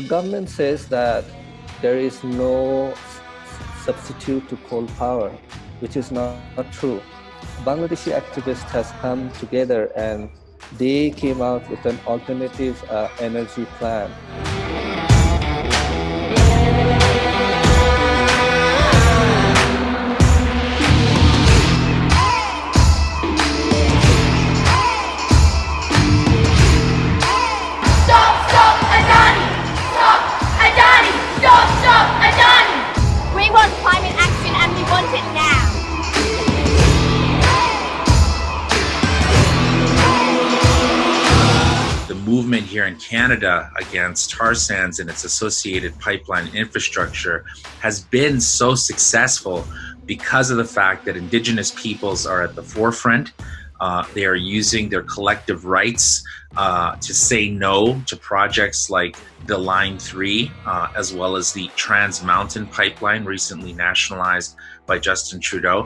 government says that there is no substitute to coal power, which is not, not true. Bangladeshi activists has come together and they came out with an alternative uh, energy plan. Movement here in Canada against tar sands and its associated pipeline infrastructure has been so successful because of the fact that Indigenous peoples are at the forefront. Uh, they are using their collective rights uh, to say no to projects like the Line 3, uh, as well as the Trans Mountain Pipeline, recently nationalized by Justin Trudeau.